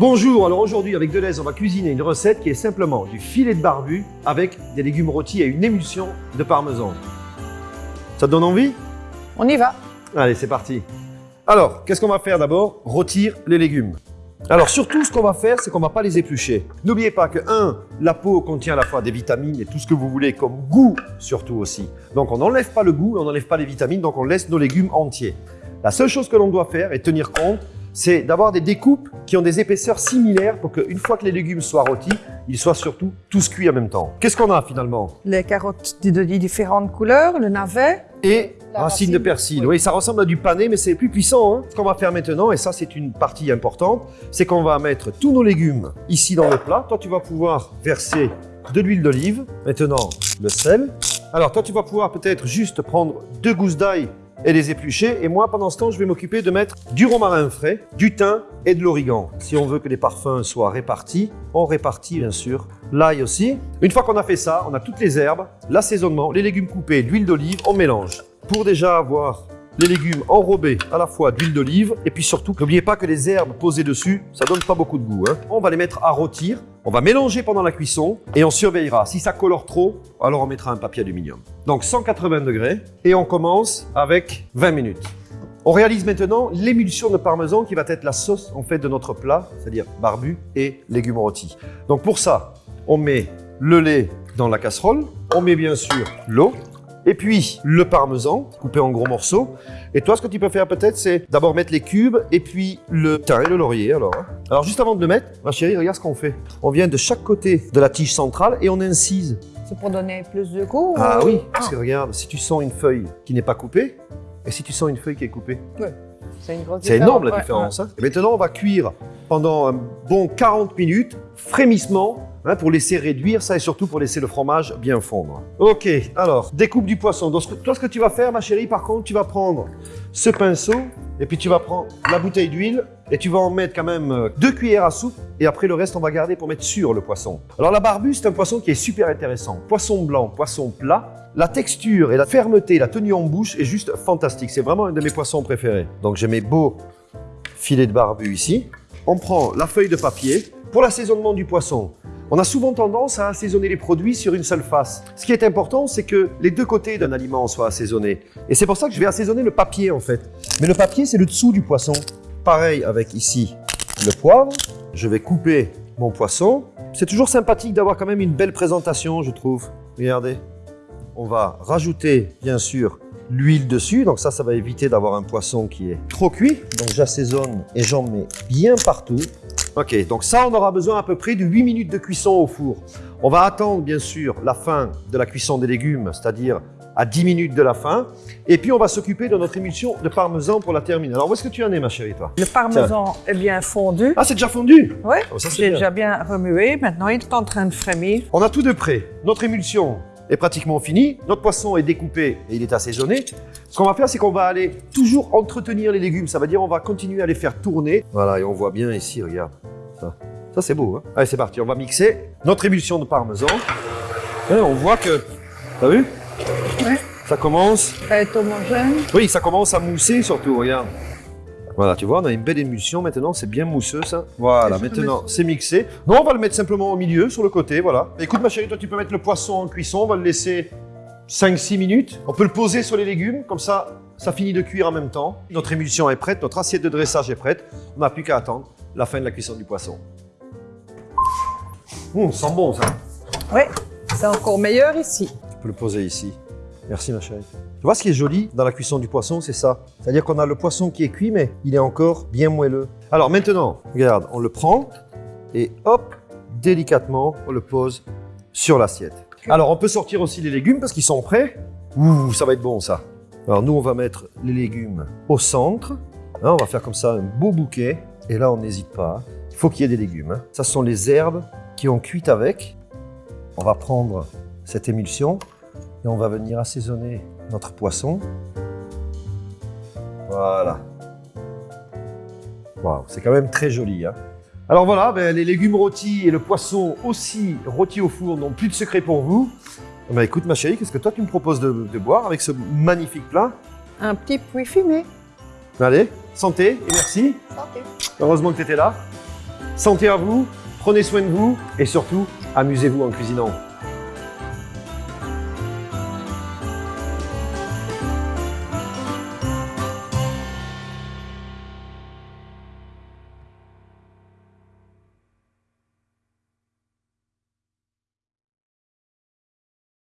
Bonjour, alors aujourd'hui avec Deleuze, on va cuisiner une recette qui est simplement du filet de barbu avec des légumes rôtis et une émulsion de parmesan. Ça te donne envie? On y va. Allez, c'est parti. Alors, qu'est-ce qu'on va faire d'abord? Rôtir les légumes. Alors surtout, ce qu'on va faire, c'est qu'on va pas les éplucher. N'oubliez pas que, un, la peau contient à la fois des vitamines et tout ce que vous voulez comme goût surtout aussi. Donc on n'enlève pas le goût, on n'enlève pas les vitamines, donc on laisse nos légumes entiers. La seule chose que l'on doit faire et tenir compte, c'est d'avoir des découpes qui ont des épaisseurs similaires pour qu'une fois que les légumes soient rôtis, ils soient surtout tous cuits en même temps. Qu'est-ce qu'on a finalement? Les carottes de différentes couleurs, le navet. Et La racine de persil. oui. Oui, ça ressemble à du pané, mais c'est plus puissant. hein. Ce qu'on va faire maintenant, et ça c'est une partie importante, c'est qu'on va mettre tous nos légumes ici dans le plat. Toi, tu vas pouvoir verser de l'huile d'olive. Maintenant, le sel. Alors, toi, tu vas pouvoir peut-être juste prendre deux gousses d'ail et les éplucher. Et moi, pendant ce temps, je vais m'occuper de mettre du romarin frais, du thym et de l'origan. Si on veut que les parfums soient répartis, on répartit bien sûr l'ail aussi. Une fois qu'on a fait ça, on a toutes les herbes, l'assaisonnement, les légumes coupés, l'huile d'olive, on mélange. Pour déjà avoir les légumes enrobés à la fois d'huile d'olive et puis surtout, n'oubliez pas que les herbes posées dessus, ça donne pas beaucoup de goût. hein. On va les mettre à rôtir, on va mélanger pendant la cuisson et on surveillera. Si ça colore trop, alors on mettra un papier aluminium. Donc 180 degrés et on commence avec 20 minutes. On réalise maintenant l'émulsion de parmesan qui va être la sauce en fait de notre plat, c'est-à-dire barbu et légumes rôtis. Donc pour ça, on met le lait dans la casserole, on met bien sûr l'eau, et puis le parmesan coupé en gros morceaux. Et toi, ce que tu peux faire peut-être, c'est d'abord mettre les cubes et puis le thym et le laurier. Alors, hein. alors juste avant de le mettre, ma chérie, regarde ce qu'on fait. On vient de chaque côté de la tige centrale et on incise. C'est pour donner plus de goût Ah ou- oui, parce que regarde, si tu sens une feuille qui n'est pas coupée et si tu sens une feuille qui est coupée, C'est une grosse c'est énorme la ouais, différence. hein. Et maintenant, on va cuire pendant un bon 40 minutes, frémissement, hein, pour laisser réduire ça et surtout pour laisser le fromage bien fondre. Ok, alors, découpe du poisson. Donc, toi, ce que tu vas faire, ma chérie, par contre, tu vas prendre ce pinceau et puis tu vas prendre la bouteille d'huile et tu vas en mettre quand même euh, deux cuillères à soupe et après le reste, on va garder pour mettre sur le poisson. Alors, la barbue, c'est un poisson qui est super intéressant. Poisson blanc, poisson plat. La texture et la fermeté, la tenue en bouche est juste fantastique. C'est vraiment un de mes poissons préférés. Donc, j'ai mes beaux filet de barbu ici. On prend la feuille de papier. Pour l'assaisonnement du poisson, on a souvent tendance à assaisonner les produits sur une seule face. Ce qui est important, c'est que les deux côtés d'un aliment soient assaisonnés. Et c'est pour ça que je vais assaisonner le papier en fait. Mais le papier, c'est le dessous du poisson. Pareil avec ici le poivre. Je vais couper mon poisson. C'est toujours sympathique d'avoir quand même une belle présentation, je trouve. Regardez. On va rajouter, bien sûr, l'huile dessus. Donc ça, ça va éviter d'avoir un poisson qui est trop cuit. Donc j'assaisonne et j'en mets bien partout. Ok, donc ça, on aura besoin à peu près de 8 minutes de cuisson au four. On va attendre, bien sûr, la fin de la cuisson des légumes, c'est-à-dire à 10 minutes de la fin. Et puis, on va s'occuper de notre émulsion de parmesan pour la terminer. Alors, où est-ce que tu en es, ma chérie, toi? Le parmesan est bien fondu. Ah, c'est déjà fondu? Ouais, Oh, j'ai déjà bien remué. Maintenant, il est en train de frémir. On a tout de prêt. Notre émulsion est pratiquement finie. Notre poisson est découpé et il est assaisonné. Ce qu'on va faire, c'est qu'on va aller toujours entretenir les légumes. Ça veut dire on va continuer à les faire tourner. Voilà, et on voit bien ici, regarde. Ça, ça c'est beau. Hein Allez, c'est parti. On va mixer notre émulsion de parmesan. Hein, on voit que... T'as vu? Ouais. Ça commence... Ça est homogène. Oui, ça commence à mousser surtout, regarde. Voilà, tu vois, on a une belle émulsion maintenant, c'est bien mousseux ça. Voilà, Et maintenant c'est mixé. Non, on va le mettre simplement au milieu, sur le côté, voilà. Écoute ma chérie, toi tu peux mettre le poisson en cuisson, on va le laisser 5-6 minutes. On peut le poser sur les légumes, comme ça, ça finit de cuire en même temps. Notre émulsion est prête, notre assiette de dressage est prête. On n'a plus qu'à attendre la fin de la cuisson du poisson. Hum, ça sent bon ça. Oui, c'est encore meilleur ici. Tu peux le poser ici. Merci ma chérie. Tu vois ce qui est joli dans la cuisson du poisson, c'est ça. C'est-à-dire qu'on a le poisson qui est cuit, mais il est encore bien moelleux. Alors maintenant, regarde, on le prend et hop, délicatement, on le pose sur l'assiette. Alors on peut sortir aussi les légumes parce qu'ils sont prêts. Ouh, ça va être bon ça. Alors nous, on va mettre les légumes au centre. Hein, on va faire comme ça un beau bouquet. Et là, on n'hésite pas. Il faut qu'il y ait des légumes. hein. Ça ce sont les herbes qui ont cuit avec. On va prendre cette émulsion et on va venir assaisonner notre poisson. Voilà. Waouh, c'est quand même très joli. hein. Alors voilà, ben, les légumes rôtis et le poisson aussi rôti au four n'ont plus de secret pour vous. Ben, écoute ma chérie, qu'est-ce que toi tu me proposes de, de boire avec ce magnifique plat? Un petit puits fumé. Allez, santé et merci. Santé. Heureusement que tu étais là. Santé à vous, prenez soin de vous et surtout, amusez-vous en cuisinant.